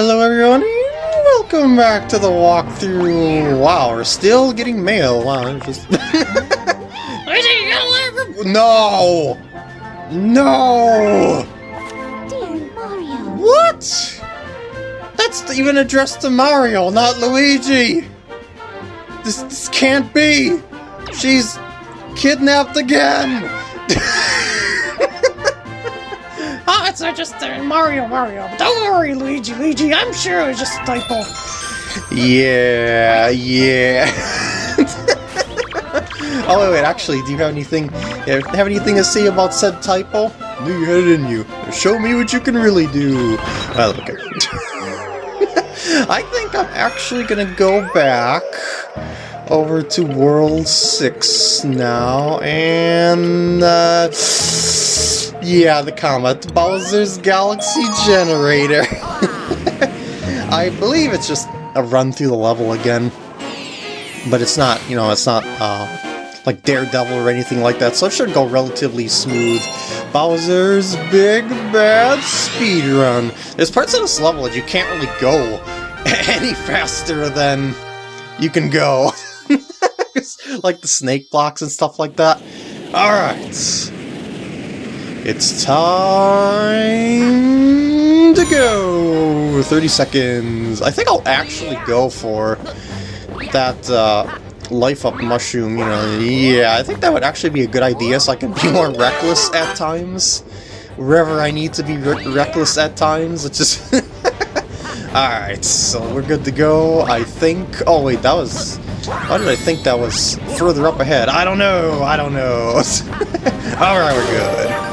Hello everyone, welcome back to the walkthrough. Wow, we're still getting mail. Wow, it's just... no! No! Dear Mario. What? That's even addressed to Mario, not Luigi! This, this can't be! She's kidnapped again! It's not just uh, Mario, Mario. Don't worry, Luigi, Luigi. I'm sure it was just a typo. Yeah, yeah. oh wait, wait. Actually, do you have anything? Have anything to say about said typo? Do you had it in you? Show me what you can really do. Well, okay. I think I'm actually gonna go back over to World Six now, and uh, yeah, the comet Bowser's Galaxy Generator. I believe it's just a run through the level again. But it's not, you know, it's not uh, like Daredevil or anything like that, so it should go relatively smooth. Bowser's Big Bad Speed Run. There's parts of this level that you can't really go any faster than you can go. like the snake blocks and stuff like that. Alright. It's time to go! 30 seconds. I think I'll actually go for that uh, life up mushroom, you know. Yeah, I think that would actually be a good idea so I can be more reckless at times. Wherever I need to be re reckless at times. It's just... Alright, so we're good to go, I think. Oh wait, that was... Why did I think that was further up ahead? I don't know, I don't know. Alright, we're good.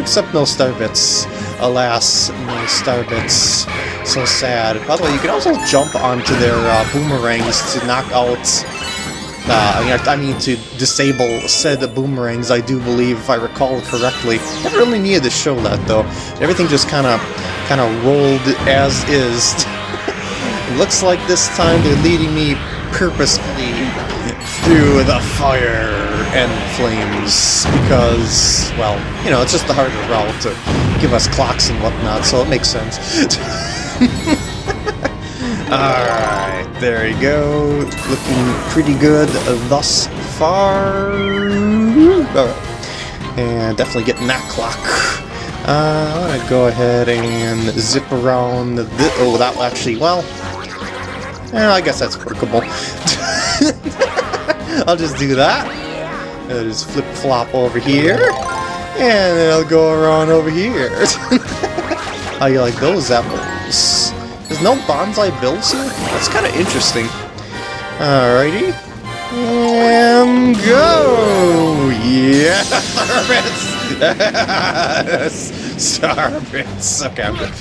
Except no star bits. Alas, no star bits. So sad. By the way, you can also jump onto their uh, boomerangs to knock out... Uh, I, mean, I mean, to disable said boomerangs, I do believe, if I recall correctly. Never really needed to show that, though. Everything just kind of kind of rolled as is. Looks like this time they're leading me purposefully through the fire and flames because, well, you know, it's just the harder route to give us clocks and whatnot, so it makes sense. Alright, there you go. Looking pretty good thus far. Alright. And definitely getting that clock. Uh, I'm gonna go ahead and zip around the... Oh, that will actually... Well... I guess that's workable. I'll just do that. I'll just flip-flop over here. And I'll go around over here. How you like those apples? There's no Banzai Bills here? That's kind of interesting. Alrighty. And go! Yes! Star bits. Okay, I'm good.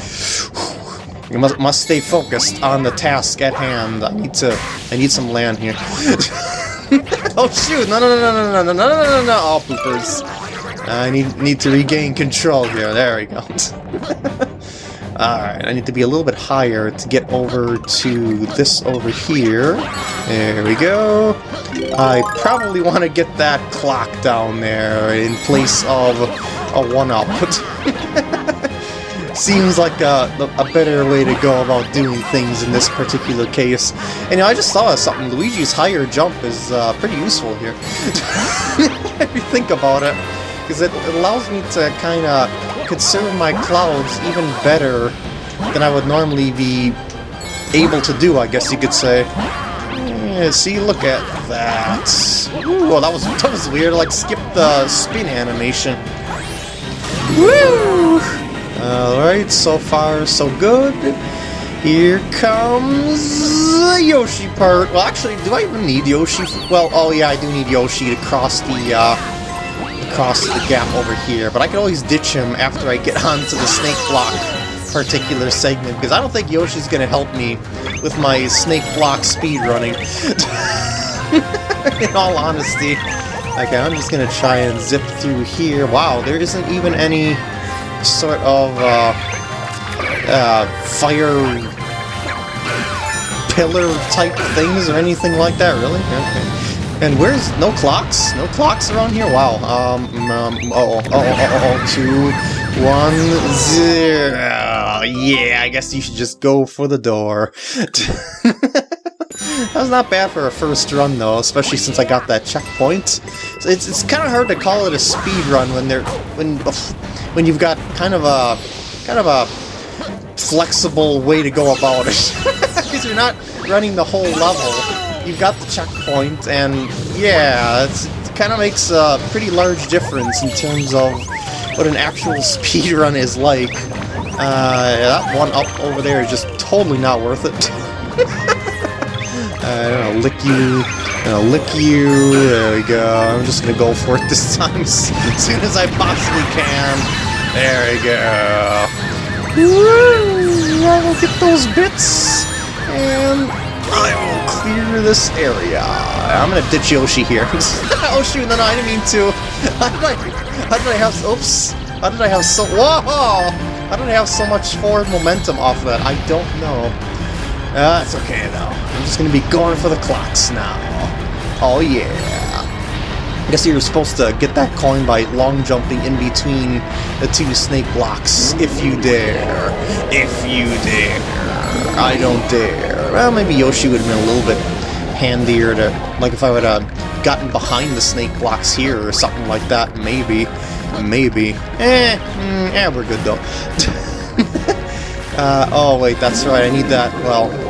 You must must stay focused on the task at hand. I need to I need some land here. oh shoot! No no no no no no no no no no no! Oh, All poopers. I need need to regain control here. There we go. Alright, I need to be a little bit higher to get over to this over here. There we go. I probably want to get that clock down there in place of a one-up. Seems like a, a better way to go about doing things in this particular case. And you know, I just saw something. Luigi's higher jump is uh, pretty useful here. if you think about it. Because it allows me to kind of conserve my clouds even better than I would normally be able to do, I guess you could say. See, look at that. Ooh, well, that was that was weird. Like, skip the spin animation. Woo! Alright, so far so good. Here comes the Yoshi part. Well, actually, do I even need Yoshi? Well, oh yeah, I do need Yoshi to cross the, uh, across the gap over here, but I can always ditch him after I get onto the snake block particular segment, because I don't think Yoshi's going to help me with my snake block speed running. In all honesty. Okay, I'm just going to try and zip through here. Wow, there isn't even any sort of uh, uh, fire pillar type things or anything like that, really? Okay. And where's no clocks? No clocks around here? Wow. Um. um oh. Oh. Oh. Oh. oh two. One. Zero. Yeah, I guess you should just go for the door. that was not bad for a first run, though, especially since I got that checkpoint. So it's it's kind of hard to call it a speed run when they're when when you've got kind of a kind of a flexible way to go about it because you're not running the whole level. You've got the checkpoint, and yeah, it kind of makes a pretty large difference in terms of what an actual speed run is like. Uh, that one up over there is just totally not worth it. Uh, I'm gonna lick you, gonna lick you, there we go. I'm just gonna go for it this time as soon as I possibly can. There we go. Woo! I will get those bits, and I will clear this area. I'm gonna ditch Yoshi here. oh shoot, no, no, I didn't mean to. How did I, how did I have, oops. How did I have so, whoa! How did I have so much forward momentum off of that? I don't know. Uh, it's okay though. I'm just gonna be going for the clocks now. Oh yeah. I guess you're supposed to get that coin by long jumping in between the two snake blocks. If you dare. If you dare. I don't dare. Well, maybe Yoshi would have been a little bit handier to... Like if I would have gotten behind the snake blocks here or something like that. Maybe. Maybe. Eh, mm, eh, we're good though. uh, oh wait, that's right, I need that, well,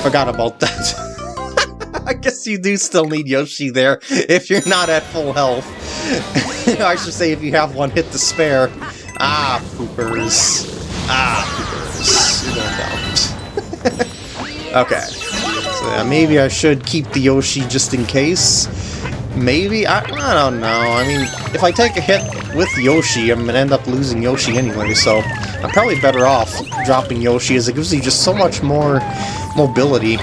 forgot about that. I guess you do still need Yoshi there, if you're not at full health. I should say if you have one hit to spare. Ah, poopers. Ah, poopers. Going down. okay. So yeah, maybe I should keep the Yoshi just in case. Maybe? I, I don't know. I mean, if I take a hit with Yoshi, I'm gonna end up losing Yoshi anyway, so I'm probably better off dropping Yoshi as it gives you just so much more mobility.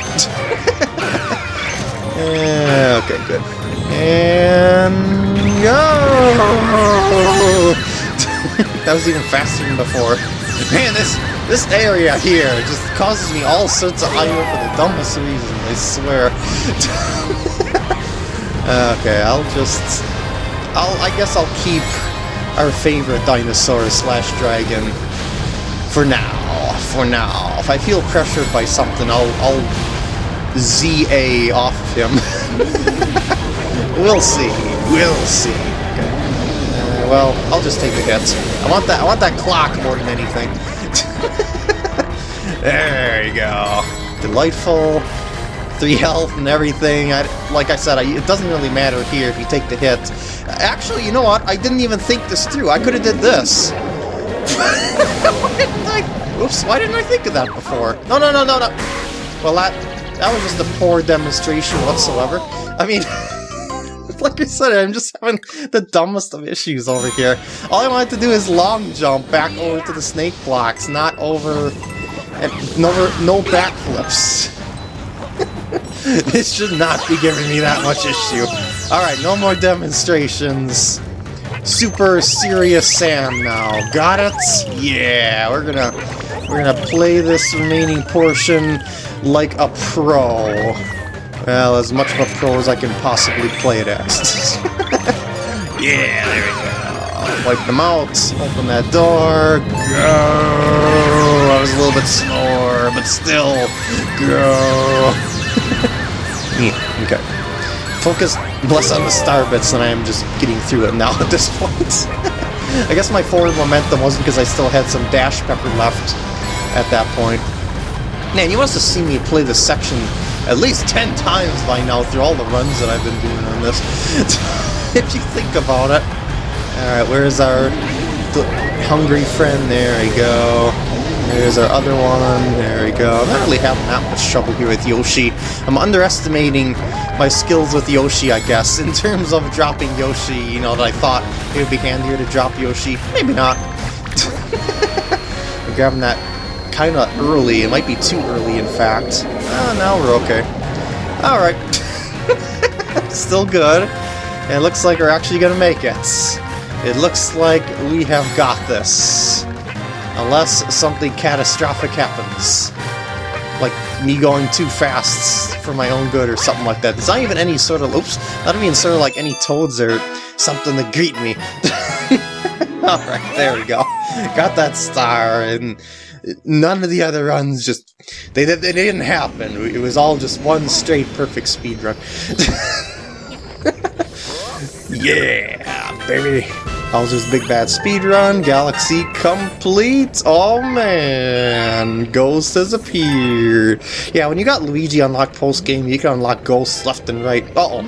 yeah, okay, good. And go! that was even faster than before. Man, this this area here just causes me all sorts of ire for the dumbest reason, I swear. Okay, I'll just... I'll, I guess I'll keep our favorite dinosaur slash dragon for now. For now. If I feel pressured by something, I'll, I'll ZA off of him. we'll see. We'll see. Uh, well, I'll just take the hit. I want that. I want that clock more than anything. there you go. Delightful three health and everything. I, like I said, I, it doesn't really matter here if you take the hit. Actually, you know what? I didn't even think this through. I could have did this. why didn't I? Oops! Why didn't I think of that before? No, no, no, no, no. Well, that that was just a poor demonstration whatsoever. I mean. like I said, I'm just having the dumbest of issues over here. All I wanted to do is long jump back over to the snake blocks, not over... And no, no backflips. this should not be giving me that much issue. Alright, no more demonstrations. Super serious Sam now. Got it? Yeah, we're gonna we're gonna play this remaining portion like a pro. Well, as much of a pro as I can possibly play it as. yeah, there we go. Wipe them out, open that door, go! I was a little bit slower, but still, go! Yeah, okay. Focus less on the star bits than I am just getting through it now at this point. I guess my forward momentum wasn't because I still had some dash pepper left at that point. Man, you must have seen me play this section at least 10 times by now through all the runs that I've been doing on this. if you think about it. Alright, where's our hungry friend? There we go. There's our other one. There we go. I'm not really having that much trouble here with Yoshi. I'm underestimating my skills with Yoshi, I guess, in terms of dropping Yoshi, you know, that I thought it would be handier to drop Yoshi. Maybe not. I'm grabbing that kind of early. It might be too early, in fact. Oh, now we're okay. Alright. Still good. It looks like we're actually going to make it. It looks like we have got this. Unless something catastrophic happens. Like me going too fast for my own good or something like that. There's not even any sort of, oops, not even sort of like any toads or something to greet me. Alright, there we go. got that star, and none of the other runs just they they, they didn't happen. It was all just one straight perfect speed run. yeah, baby. Bowser's Big Bad Speed Run, Galaxy complete! Oh man, Ghost has appeared. Yeah, when you got Luigi unlocked post game, you can unlock ghosts left and right. Uh oh.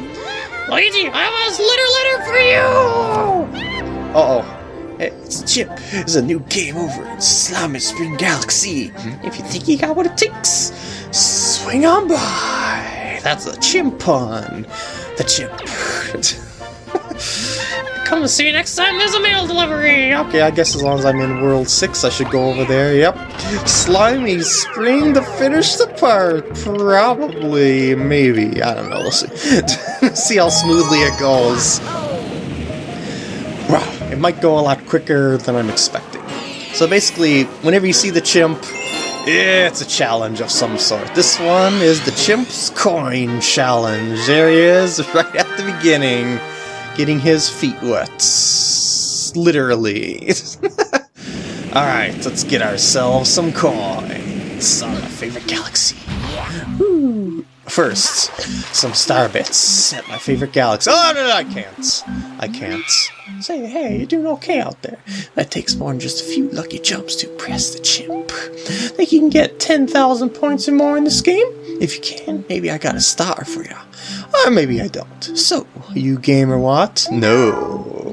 Luigi, I have a litter litter for you! Uh oh. Hey, it's Chip. There's a new game over in Slimy Spring Galaxy. If you think you got what it takes, swing on by. That's a chimp pun. The chimp. Come and see you next time there's a mail delivery! Okay, I guess as long as I'm in World 6, I should go over there. Yep. Slimy Spring to finish the part. Probably. Maybe. I don't know. We'll see. see how smoothly it goes. Wow. It might go a lot quicker than I'm expecting. So basically, whenever you see the chimp, it's a challenge of some sort. This one is the Chimp's Coin Challenge. There he is, right at the beginning getting his feet wet. Literally. Alright, let's get ourselves some coins on my favorite galaxy. Woo. First, some star bits at my favorite galaxy. Oh, no, no, I can't. I can't. Say, hey, you're doing okay out there. That takes more than just a few lucky jumps to impress the chimp. Think you can get 10,000 points or more in this game? If you can, maybe I got a star for you. Or maybe I don't. So, you game or what? No.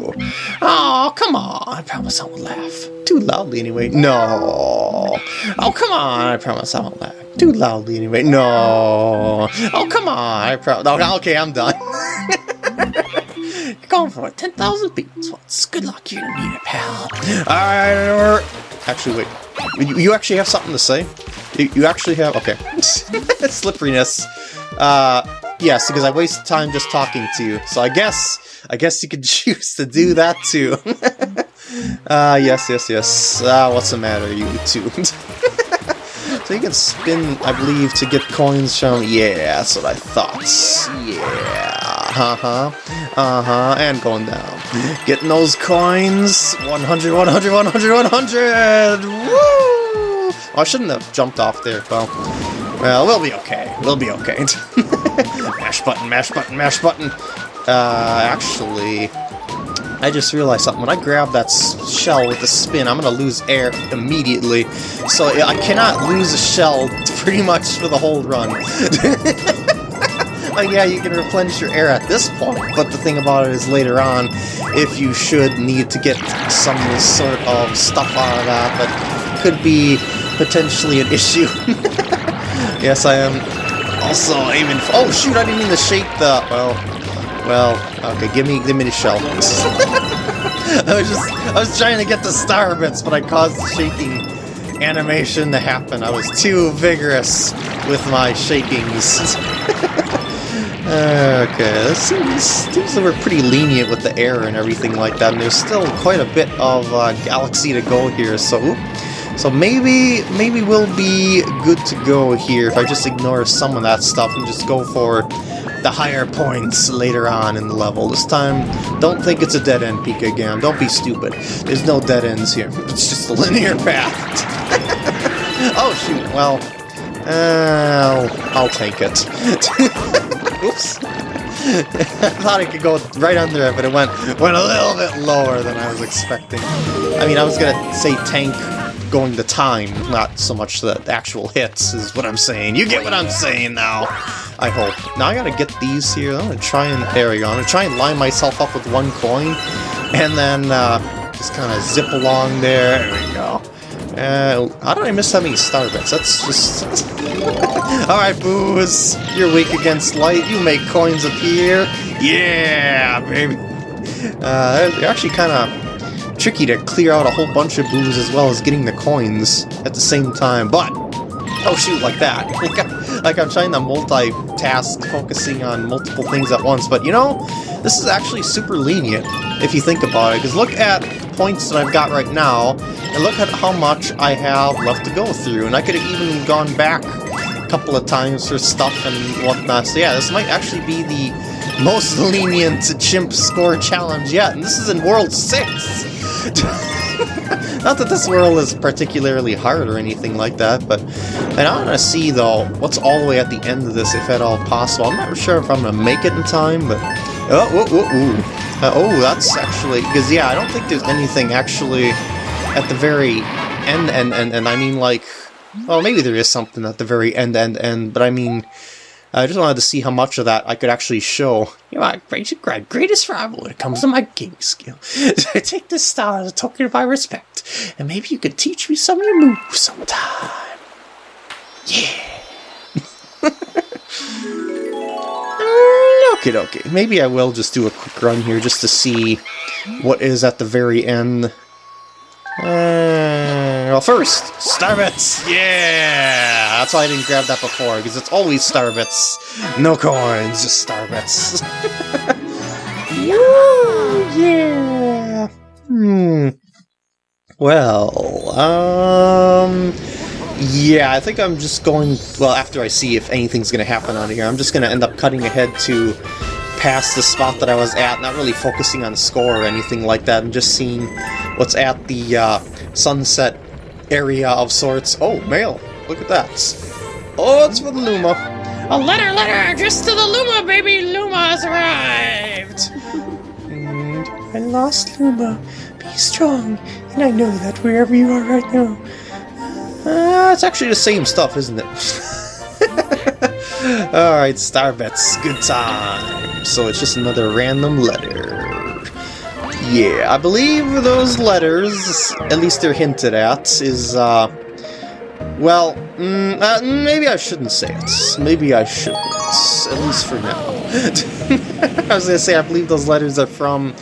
Come on. I promise I won't laugh. Too loudly anyway. No. Oh, come on. I promise I won't laugh. Too loudly anyway. No. Oh, come on. I promise. Oh, okay, I'm done. You're going for it. 10,000 beats once. Good luck. You're gonna need it, pal. Alright. Actually, wait. You, you actually have something to say? You, you actually have... Okay. Slipperiness. Uh, yes, because I waste time just talking to you. So I guess... I guess you could choose to do that too. uh, yes, yes, yes. Ah, uh, what's the matter, you two? so you can spin, I believe, to get coins from... Yeah, that's what I thought. Yeah. Uh-huh. Uh-huh. And going down. Getting those coins. 100, 100, 100, 100! Woo! Oh, I shouldn't have jumped off there, well. Well, we'll be okay. We'll be okay. mash button, mash button, mash button. Uh, actually, I just realized something. When I grab that shell with the spin, I'm going to lose air immediately. So I cannot lose a shell pretty much for the whole run. like, yeah, you can replenish your air at this point, but the thing about it is later on, if you should need to get some sort of stuff out of that that could be potentially an issue. Yes, I am also aiming for- Oh, shoot, I didn't mean to shake the- well, well, okay, give me, give me the shell. I was just, I was trying to get the star bits, but I caused the shaking animation to happen. I was too vigorous with my shakings. okay, this seems, seems like we're pretty lenient with the air and everything like that, and there's still quite a bit of uh, galaxy to go here, so... So maybe, maybe we'll be good to go here if I just ignore some of that stuff and just go for the higher points later on in the level. This time, don't think it's a dead-end Pika again. Don't be stupid. There's no dead ends here. It's just a linear path. oh, shoot. Well, uh, I'll, I'll take it. Oops. I thought I could go right under it, but it went, went a little bit lower than I was expecting. I mean, I was gonna say tank going the time, not so much the actual hits, is what I'm saying. You get what I'm saying now, I hope. Now I gotta get these here. I'm gonna try and, there we go, I'm gonna try and line myself up with one coin, and then uh, just kind of zip along there. There we go. Uh, how did I miss that many star bits? That's just... Alright, Boos! You're weak against light, you make coins appear! Yeah, baby! Uh, they're actually kind of tricky to clear out a whole bunch of boos as well as getting the coins at the same time, but... Oh shoot, like that. Like, I, like I'm trying to multitask, focusing on multiple things at once, but you know, this is actually super lenient, if you think about it, because look at the points that I've got right now, and look at how much I have left to go through, and I could have even gone back a couple of times for stuff and whatnot, so yeah, this might actually be the most lenient chimp score challenge yet, and this is in World 6! Not that this world is particularly hard or anything like that, but and I want to see though what's all the way at the end of this, if at all possible. I'm not sure if I'm gonna make it in time, but oh, whoa, whoa, whoa. Uh, oh, that's actually because yeah, I don't think there's anything actually at the very end, and and and I mean like, well, maybe there is something at the very end, end, end, but I mean. I just wanted to see how much of that I could actually show. You are my great, greatest rival when it comes to my gaming skill. I take this style as a token of my respect, and maybe you could teach me some of your moves sometime. Yeah. Okay, okay. Maybe I will just do a quick run here just to see what is at the very end. Uh, well, first, Starbits! Yeah! That's why I didn't grab that before, because it's always Starbits. No coins, just Starbits. Yeah! Hmm. Well, um... Yeah, I think I'm just going... Well, after I see if anything's to happen on here, I'm just to end up cutting ahead to past the spot that I was at, not really focusing on score or anything like that, and just seeing what's at the uh, sunset area of sorts. Oh, mail! Look at that. Oh, it's for the Luma. A letter, letter, addressed to the Luma, baby! Luma has arrived! And I lost Luma. Be strong, and I know that wherever you are right now, uh, it's actually the same stuff, isn't it? Alright, Starbits, good time. So it's just another random letter. Yeah, I believe those letters, at least they're hinted at, is, uh... Well, mm, uh, maybe I shouldn't say it. Maybe I shouldn't. At least for now. I was gonna say, I believe those letters are from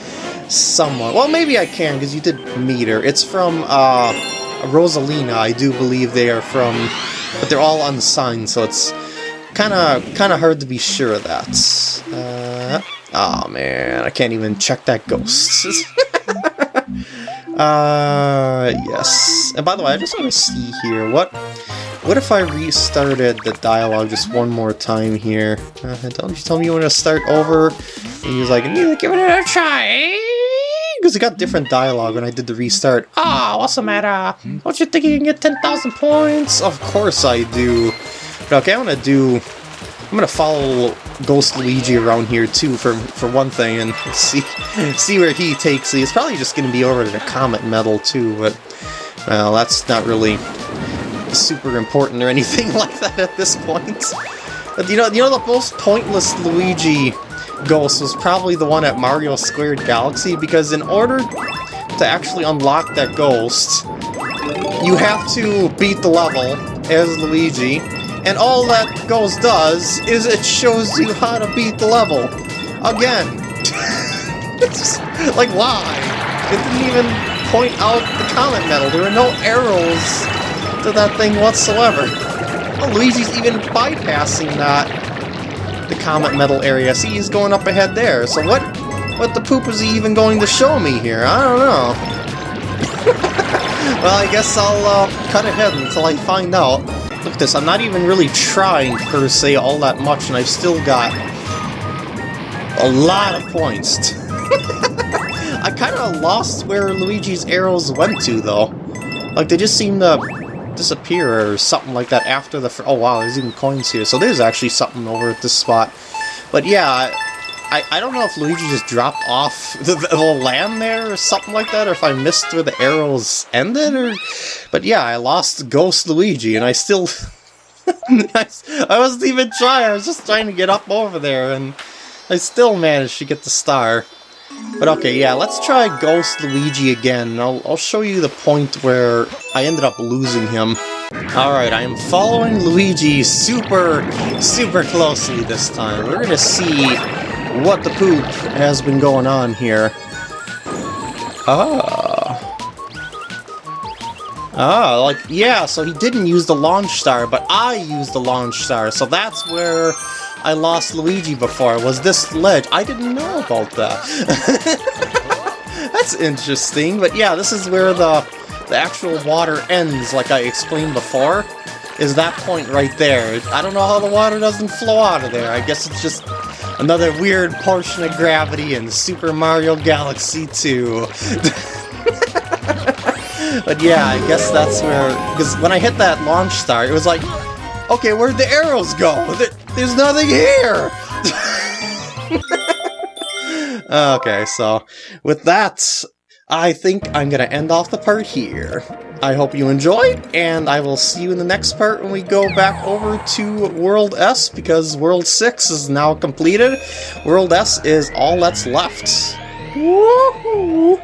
someone. Well, maybe I can, because you did meet her. It's from, uh... Rosalina, I do believe they are from, but they're all unsigned, so it's kind of kind of hard to be sure of that. Uh, oh man, I can't even check that ghost. uh, yes. And by the way, I just want to see here, what what if I restarted the dialogue just one more time here? Uh, don't you tell me you want to start over? And he was like, give it another try, because it got different dialogue when I did the restart. Ah, oh, what's the matter? Don't you think you can get 10,000 points? Of course I do. But okay, I'm gonna do... I'm gonna follow Ghost Luigi around here too, for for one thing, and see see where he takes me. It's probably just gonna be over to the Comet Medal too, but... Well, that's not really super important or anything like that at this point. But you know, you know the most pointless Luigi Ghost was probably the one at Mario Squared Galaxy, because in order to actually unlock that ghost, you have to beat the level as Luigi, and all that ghost does is it shows you how to beat the level. Again. it's like, why? It didn't even point out the Comet Medal. There were no arrows to that thing whatsoever. Well, Luigi's even bypassing that the Comet Medal area. See, he's going up ahead there. So what what the poop is he even going to show me here? I don't know. well, I guess I'll uh, cut ahead until I find out. Look at this, I'm not even really trying, per se, all that much, and I've still got a lot of points. I kind of lost where Luigi's arrows went to, though. Like, they just seem to disappear or something like that after the... Oh wow, there's even coins here. So there's actually something over at this spot. But yeah, I, I don't know if Luigi just dropped off the, the, land there or something like that, or if I missed where the arrows ended, or... But yeah, I lost Ghost Luigi, and I still... I, I wasn't even trying, I was just trying to get up over there, and I still managed to get the star. But okay, yeah, let's try Ghost Luigi again. I'll, I'll show you the point where I ended up losing him. Alright, I am following Luigi super, super closely this time. We're gonna see what the poop has been going on here. Ah. Ah, like, yeah, so he didn't use the launch star, but I used the launch star, so that's where I lost Luigi before, was this ledge. I didn't know about that. That's interesting, but yeah, this is where the, the actual water ends, like I explained before, is that point right there. I don't know how the water doesn't flow out of there. I guess it's just another weird portion of gravity in Super Mario Galaxy 2. but yeah, I guess that's where... Because when I hit that launch star, it was like, okay, where'd the arrows go? There, there's nothing here! okay, so with that, I think I'm gonna end off the part here. I hope you enjoyed, and I will see you in the next part when we go back over to World S, because World 6 is now completed. World S is all that's left. Woohoo!